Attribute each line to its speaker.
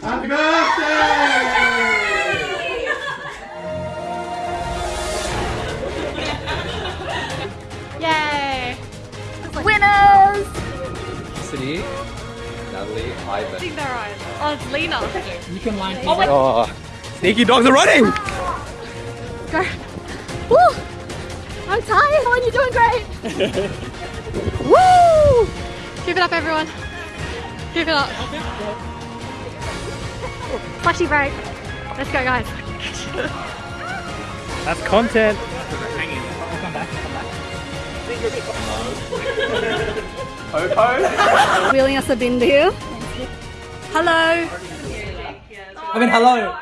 Speaker 1: Happy birthday!
Speaker 2: Yay! Winners!
Speaker 3: City, Natalie,
Speaker 2: I
Speaker 3: Ivan.
Speaker 2: think they're right. Oh, it's Lena.
Speaker 4: You can line
Speaker 3: oh, oh, sneaky dogs are running!
Speaker 2: Go. Woo! I'm tired. Helen, you're doing great. Woo! Give it up, everyone. Keep it up. Flashy break. Let's go, guys.
Speaker 4: That's content.
Speaker 2: Wheeling us a bin deal. Hello.
Speaker 4: I mean, hello.